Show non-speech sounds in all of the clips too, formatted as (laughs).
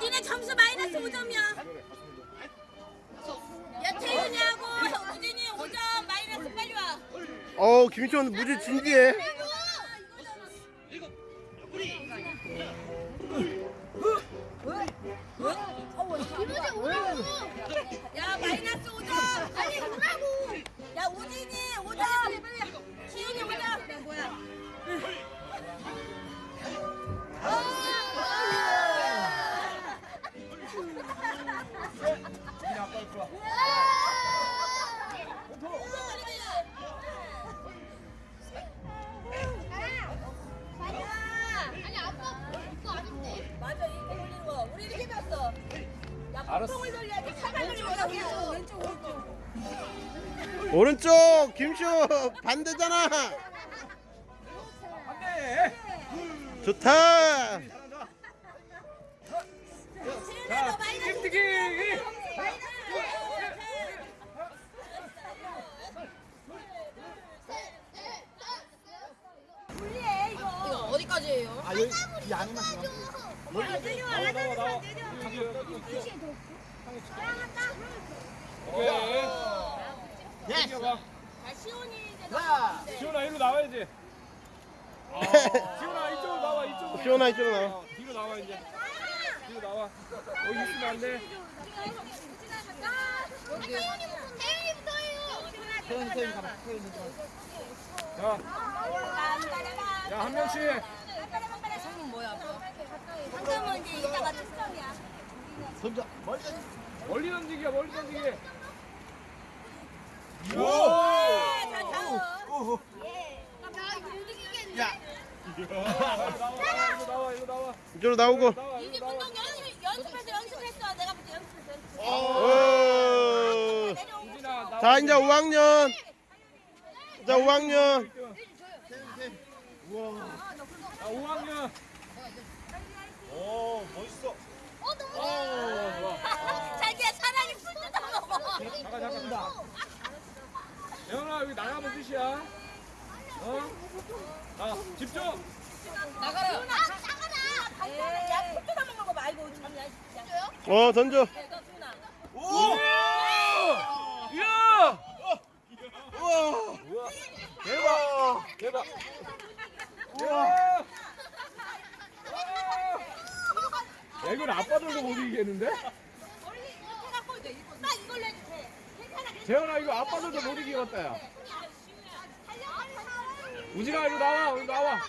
우진이 점수 마이너스 5점이야. 야 태윤이하고 우진이 5점 마이너스 빨리 와. 어 김희철 무지 진지해. 이모지 오라고. 야 마이너스 5점. 아니 오라고. 야 우진이 5점. 왼쪽. 오른쪽 김쇼 반대잖아. 좋다. 마이너스 틱틱이 분리해 이거. 이거 어디까지예요? 아 여기 이 안에만 내려와 오케이 예. 시온이 일로 나와야지 아, 이쪽으로 나와 이쪽으로 시원아 이쪽으로 나와. 어, 뒤로 나와 이제 뒤로 나와 여기 있으면 안돼 태윤이부터 해요. 태연이 가봐 태연이 좀 자야한 명씩 상금 뭐야? 상금은 이제 이따가 특성이야. 던져 멀리 멀리 던지기야 멀리 던지기 나 이거 못 이기겠네. 야 나와 일로 나와 일로 나와 이쪽으로 나오고. 운동 연습 연습해서 연습했어. 내가 연습했어. 연습했어. 오. 자 이제 5학년. 자 5학년. 자 5학년 오 멋있어 어 너무 어 좋아 자기야 사랑이 풀 뜯어 먹어. 잠깐 잠깐 잠깐 예원아 여기 나가면 끝이야 어? 자 집중 나가라. 아 나가라. 야풀 뜯어 먹는 거 말고 참야 진짜. 어 던져. 내가 준아. 오 이야 우와 대박 대박 우와 야 이건 아빠들도 못 이기겠는데? 갖고 이제 이거 나 이걸로 해도 돼. 괜찮아. 재현아 이거 아빠 들도 못 이기겠다 야 우진아 이리 나와 이리 나와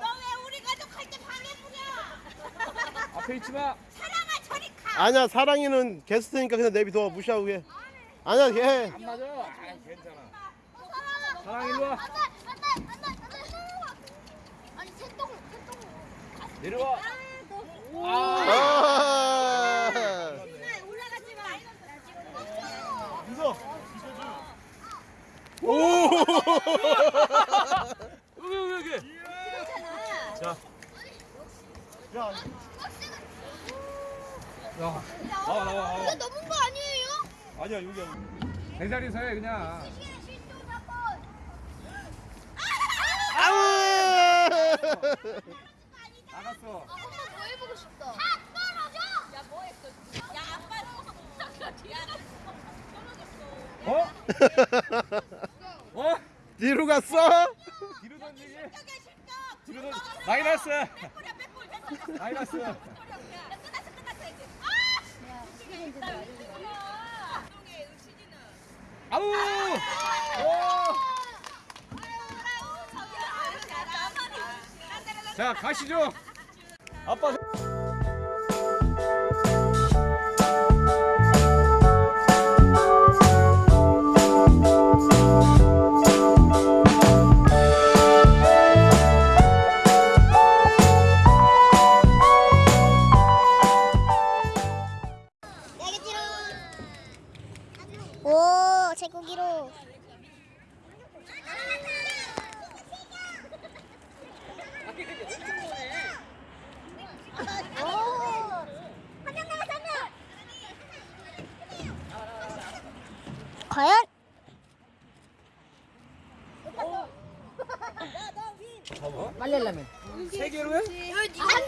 너왜 우리 가족 할때 방해부냐? 앞에 있지마 사랑아 저리 가. 아니야 사랑이는 게스트니까 그냥 내비둬 무시하고 해. 아니야 걔. 안 맞아 아 괜찮아 사랑 일로 와 안돼 안돼 안돼 안돼. 아니 새똥 새똥. 내려와 아 아. 올라가지 마. 무서 오. 여기 여기 여기 자 야 야, 나와 나와 나와 이거 넘은 거 아니에요? 아니야 여기 제자리에서 해 그냥 아우. 나갔어 한번 더 해보고 싶다. 야뭐 했어? 야 아빠 야 어? 어? 뒤로 갔어? 뒤로 던지기. 뒤로 던 마이너스. 마이너스 야 끝났어 끝났어 이제. 아! 아우 오! 자 가시죠 아빠 과연? 세 개로 해? 한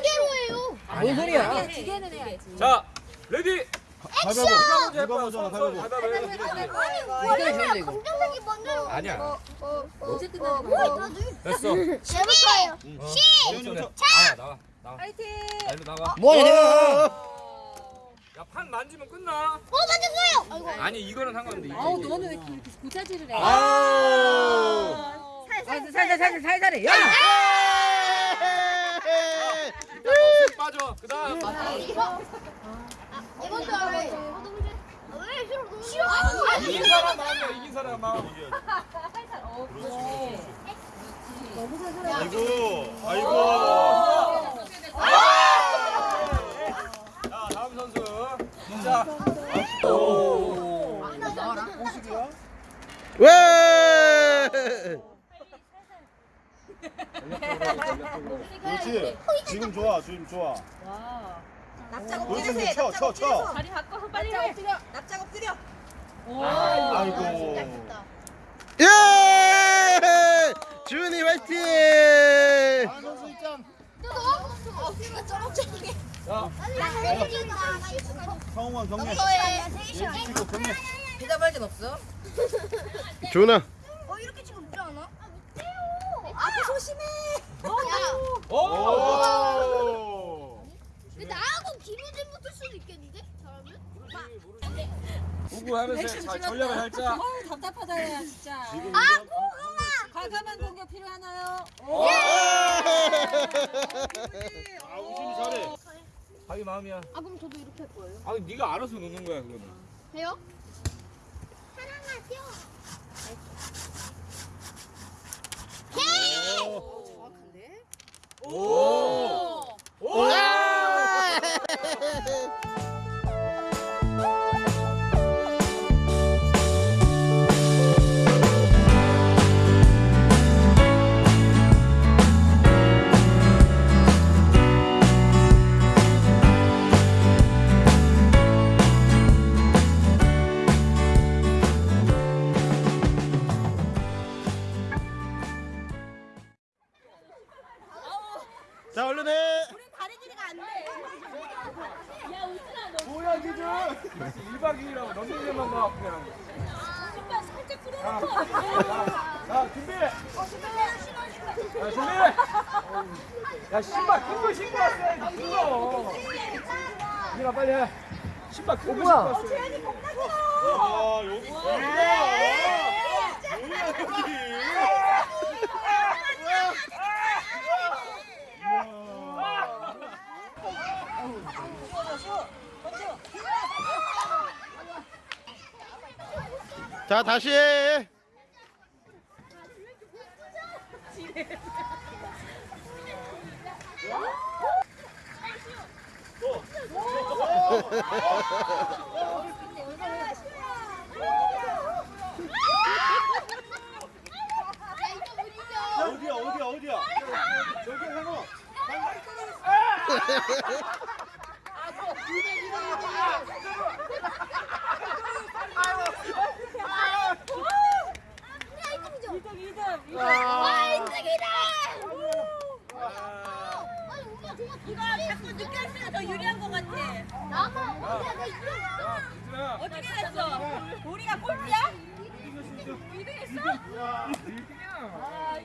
개로 해요. 아뭔 소리야? 두 개는 해야지. 자, ready. 가위바위보. 누가 먼저 가위바위보. 이게 좋은데 이거. 검정색이 먼저. 아니야. 언제 끝나는 뭐 거야? 됐어. 아니야, 나와. 나와. 파이팅! 나 일로 나가. 뭐하냐 내가? 야, 판 만지면 끝나. 어 맞았어요. 아이고. 아니, 이거는 상관없는데. 아우. 너는 왜 이렇게 고자질을 해? 아우. 살살 살살 살살 살살해. 야! 빠져. 그다음. 이건 줄 알아. 왜 싫어? 너무. 이긴 사람 마음이야. 이긴 사람 마음. 아이고. 아이고. 자, 다음 선수. 자. 왜? 그렇지. 지금 좋아. 지금 좋아. 납작 돌 엎드려 좀 해. 쳐, 쳐, 쳐. 다리 바꿔 빨리 해. 엎드려. 납작 엎드려. 아이고. 예! 준이 화이팅! 한 선수 입장. 자, 성웅아 경례. 찍고 경례. 대답할 땐 없어? 준아. 어 이렇게 지금 웃지 않아? 앞에 조심해. 야. 오! 오. 근데 나하고 김우진 붙을 수도 있겠는데? 잘하면? 구구 하면서 자, 전략을 살짝. 어우 답답하다 야 진짜. 아 이거- 고구마. 과감한 공격 필요하나요? 아 우진이 잘해. 자기 마음이야. 아 그럼 저도 이렇게 할 거예요. 아니, 네가 알아서 노는 거야, 그거는. 돼요? 사랑하죠. 정확한데? 오! 오! 자, 얼른 해. 다리 길이가 안 돼. 야 우진아 너 뭐야, 기준! 1박 2일하고 넘기려만 봐, 그냥. 신발 살짝 풀어놓고. 자, 준비! 자, 준비! 야, 신발 큰거 신고 왔어야지, 큰 거! 이진아, 빨리 해. 신발 큰거 신고 뭐야? 왔어. 아 여기. 뭐야? 뭐야 여기? 자, 다시 해. 어디야 어디야 어디야? 저기 해봐. 와 인생이다. 아니 엄마 정말 이거 자꾸 늦게 할수록 더 유리한 것 같아. 나만 어디야 내 이름. 자, 이진아. 어떻게 됐어? 우리가 꼴찌야? 2등했어?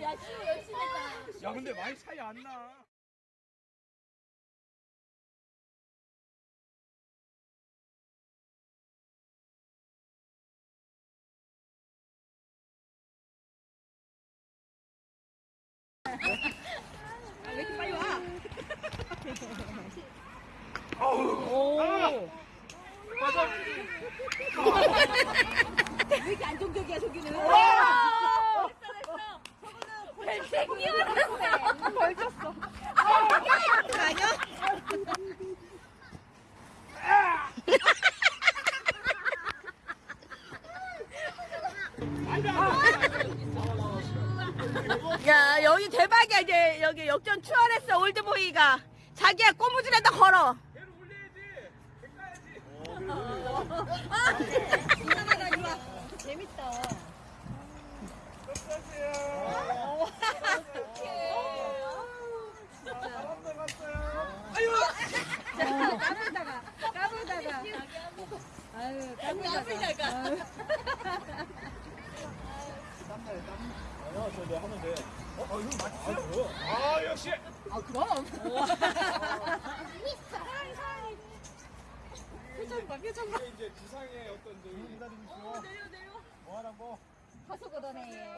야, 아, 야, 씨 열심히 했다. 야, 근데 많이 차이 안 나. 왜 이렇게 빨리 와? 왜 이렇게 안정적이야, 저기는? 됐어, 됐어. 저거는 벌졌어. 아니야? 야 여기 대박이야 이제 여기 역전 추월했어 올드보이가 자기야 꼬무줄에다 걸어. 재밌다 (laughs) 어떡해. 사람들 갔어요. 아유! 아, 저 하면 돼. 어, 어, 이거? 아, 역시. 아 그럼. 사랑이 사랑이. 표정 봐 표정 봐. 이제 두상의 어떤 저기 기다리고 있어. 내려 내려. 뭐 하라고? 가서 걷어내.